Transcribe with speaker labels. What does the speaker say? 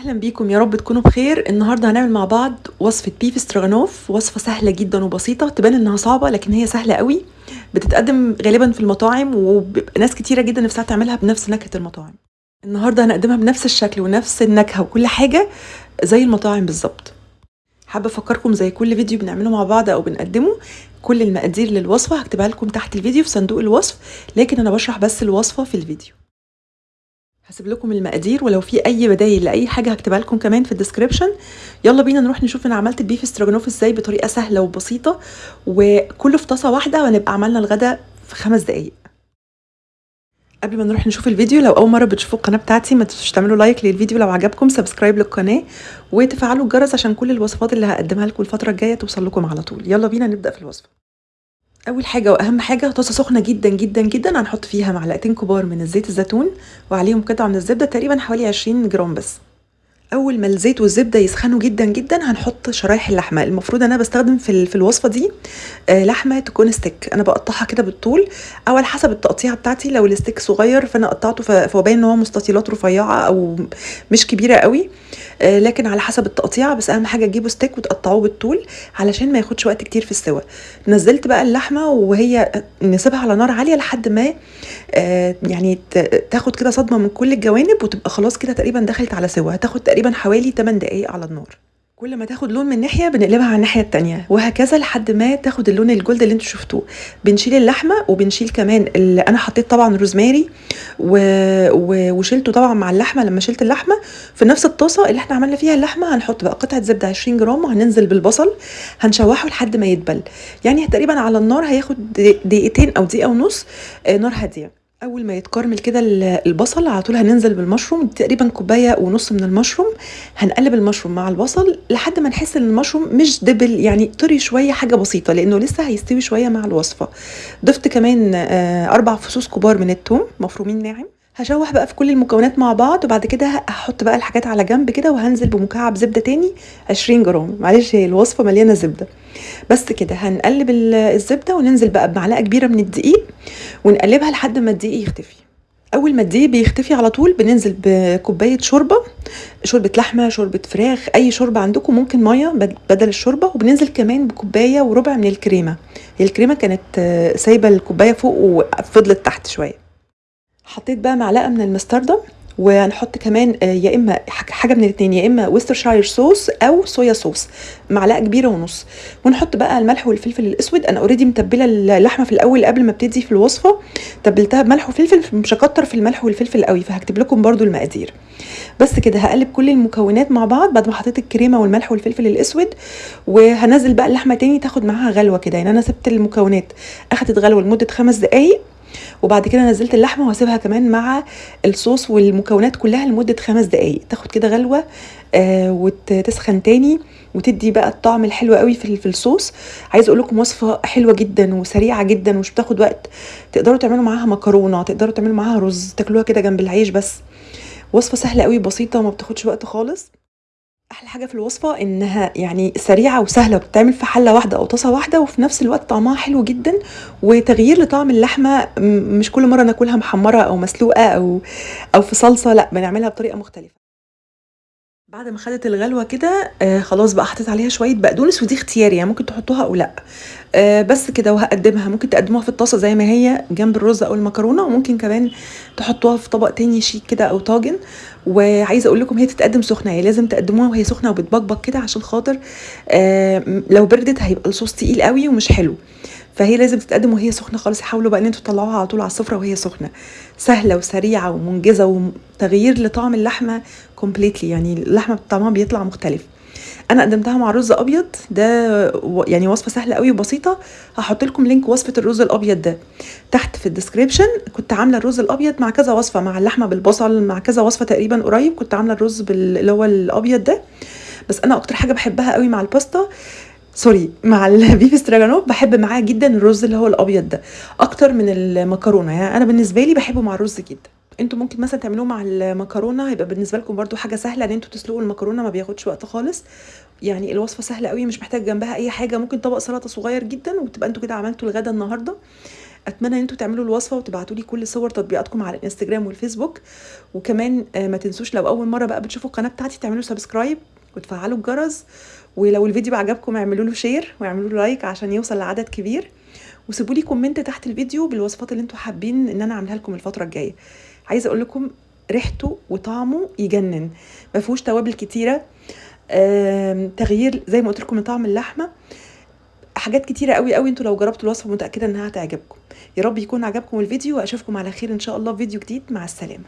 Speaker 1: أهلا بيكم. يا رب تكونوا بخير. النهارده هنعمل مع بعض وصفة بيف استراغانوف وصفة سهلة جدا وبسيطة تبان إنها صعبة لكن هي سهلة قوي. بتتقدم غالبا في المطاعم وبيبقى ناس كتيرة جدا نفسها تعملها بنفس نكهة المطاعم. النهارده هنقدمها بنفس الشكل ونفس النكهة وكل حاجة زي المطاعم بالظبط. حابة أفكركم زي كل فيديو بنعمله مع بعض أو بنقدمه كل المقادير للوصفة هكتبها لكم تحت الفيديو في صندوق الوصف لكن أنا بشرح بس الوصفة في الفيديو. هسيب لكم المقادير ولو في أي بدايل لأي حاجة هكتبها لكم كمان في ال description يلا بينا نروح نشوف أنا عملت ال beef stroganoff إزاي بطريقة سهلة وبسيطة وكله في طاسة واحدة وهنبقى عملنا الغدا في خمس دقايق. قبل ما نروح نشوف الفيديو لو أول مرة بتشوفوا القناة بتاعتي ما تنسوش تعملوا like للفيديو لو عجبكم subscribe للقناة وتفعلوا الجرس عشان كل الوصفات اللي هقدمها لكم الفترة الجاية توصل لكم على طول. يلا بينا نبدأ في الوصفة. أول حاجة وأهم حاجة طاسة سخنة جدا جدا جدا. هنحط فيها معلقتين كبار من الزيت الزيتون وعليهم قطعه من الزبدة تقريبا حوالي 20 جرام بس. أول ما الزيت والزبدة يسخنوا جدا جدا هنحط شرايح اللحمة. المفروض أنا بستخدم في في الوصفة دي آه لحمة تكون ستيك. أنا بقطعها كده بالطول أو على حسب التقطيع بتاعتي. لو الستيك صغير فأنا قطعته فهو باين إن هو مستطيلات رفيعة أو مش كبيرة قوي آه لكن على حسب التقطيع بس أهم حاجة تجيبوا ستيك وتقطعوه بالطول علشان ما ياخدش وقت كتير في السوا. نزلت بقى اللحمة وهي نسيبها على نار عالية لحد ما آه يعني تاخد كده صدمة من كل الجوانب وتبقى خلاص كده تقريبا دخلت على سوا. هتاخد حوالي 8 دقايق على النار. كل ما تاخد لون من ناحية بنقلبها على الناحية التانية وهكذا لحد ما تاخد اللون الجولد اللي أنتوا شفتوه. بنشيل اللحمة وبنشيل كمان اللي أنا حطيت طبعا روزماري و... و... وشيلته طبعا مع اللحمة. لما شلت اللحمة في نفس الطاسة اللي إحنا عملنا فيها اللحمة هنحط بقى قطعة زبدة 20 جرام وهننزل بالبصل هنشوحه لحد ما يدبل يعني تقريبا على النار هياخد دقيقتين أو دقيقة ونص نار هادية. أول ما يتكرمل كده البصل على طول هننزل بالمشروم تقريبا كوباية ونص من المشروم هنقلب المشروم مع البصل لحد ما نحس إن المشروم مش دبل يعني طري شوية حاجة بسيطة لأنه لسه هيستوي شوية مع الوصفة. ضفت كمان أربع فصوص كبار من الثوم مفرومين ناعم. هشوح بقى في كل المكونات مع بعض وبعد كده هحط بقى الحاجات على جنب كده وهنزل بمكعب زبدة تاني 20 جرام. معلش هي الوصفة مليانة زبدة. بس كده هنقلب الزبدة وننزل بقى بمعلقة كبيرة من الدقيق ونقلبها لحد ما الدقيق يختفي. أول ما الدقيق بيختفي على طول بننزل بكوباية شوربة شوربة لحمة شوربة فراخ أي شوربة عندكم ممكن مية بدل الشوربة. وبننزل كمان بكوباية وربع من الكريمة. هي الكريمة كانت سايبة الكوباية فوق وفضلت تحت شوية. حطيت بقى معلقة من المستردة وهنحط كمان يا إما حاجة من الاثنين يا إما ويسترشاير صوص أو صويا صوص معلقة كبيرة ونص. ونحط بقى الملح والفلفل الأسود. أنا اوريدي متبلة اللحمة في الأول قبل ما ابتدي في الوصفة. تبلتها بملح وفلفل مش هكتر في الملح والفلفل قوي فهكتب لكم برده المقادير. بس كده هقلب كل المكونات مع بعض بعد ما حطيت الكريمة والملح والفلفل الأسود. وهنزل بقى اللحمة تاني تاخد معاها غلوة كده. يعني أنا سبت المكونات أخدت غلوة لمدة خمس دقائق وبعد كده نزلت اللحمة وهسيبها كمان مع الصوص والمكونات كلها لمدة خمس دقائق تاخد كده غلوة آه وتسخن تاني وتدي بقى الطعم الحلو قوي في في الصوص. عايز أقول لكم وصفة حلوة جدا وسريعة جدا ومش بتاخد وقت. تقدروا تعملوا معاها مكرونة تقدروا تعملوا معاها رز تاكلوها كده جنب العيش بس. وصفة سهلة قوي بسيطة وما بتاخدش وقت خالص. أحلى حاجة في الوصفة إنها يعني سريعة وسهلة وبتتعمل في حلة واحدة أو طاسة واحدة وفي نفس الوقت طعمها حلو جدا وتغيير لطعم اللحمة مش كل مرة ناكلها محمرة أو مسلوقة أو أو في صلصة لأ بنعملها بطريقة مختلفة. بعد ما خدت الغلوة كده آه خلاص بقى حطيت عليها شوية بقدونس ودي اختياري يعني ممكن تحطوها أو لأ. آه بس كده وهقدمها. ممكن تقدموها في الطاسة زي ما هي جنب الرز أو المكرونة وممكن كمان تحطوها في طبق تاني شيك كده أو طاجن. وعايزة أقول لكم هي تتقدم سخنة هي لازم تقدموها وهي سخنة وبتبقبق كده عشان خاطر آه لو بردت هيبقى الصوص تقيل قوي ومش حلو. فهي لازم تتقدم وهي سخنة خالص. حاولوا بقى ان أنتوا تطلعوها على طول على السفرة وهي سخنة. سهلة وسريعة ومنجزة وتغيير لطعم اللحمة completely يعني اللحمة طعمها بيطلع مختلف. أنا قدمتها مع رز أبيض. ده يعني وصفة سهلة قوي وبسيطة. هحط لكم link وصفة الرز الأبيض ده. تحت في ال description كنت عاملة الرز الأبيض مع كذا وصفة مع اللحمة بالبصل مع كذا وصفة تقريبا قريب. كنت عاملة الرز اللي هو الأبيض ده. بس أنا أكتر حاجة بحبها قوي مع ال pasta sorry مع ال beef stroganoff بحب معاه جدا الرز اللي هو الأبيض ده أكتر من المكرونة. يعني أنا بالنسبة لي بحبه مع الرز جدا. أنتوا ممكن مثلا تعملوه مع المكرونة هيبقى بالنسبة لكم برده حاجة سهلة إن أنتوا تسلقوا المكرونة ما بياخدش وقت خالص. يعني الوصفة سهلة قوي مش محتاج جنبها أي حاجة. ممكن طبق سلطة صغير جدا وتبقى أنتوا كده عملتوا الغدا النهارده. أتمنى إن أنتوا تعملوا الوصفة وتبعتوا لي كل صور تطبيقاتكم على الإنستجرام والفيسبوك. وكمان آه، ما تنسوش لو أول مرة بقى بتشوفوا القناة بتاعتي تعملوا subscribe وتفعلوا الجرس. ولو الفيديو عجبكم اعملوا له share واعملوا له like عشان يوصل لعدد كبير. وسيبوا لي comment تحت الفيديو بالوصفات اللي أنتوا حابين ان أنا اعملها لكم الفترة الجاية. عايزة أقول لكم ريحته وطعمه يجنن. ما فيهوش توابل كتيرة. تغيير زي ما قلت لكم طعم اللحمة. حاجات كتيرة قوي قوي أنتوا لو جربتوا الوصفة متأكدة انها هتعجبكم. يا رب يكون عجبكم الفيديو واشوفكم على خير ان شاء الله في فيديو جديد. مع السلامة.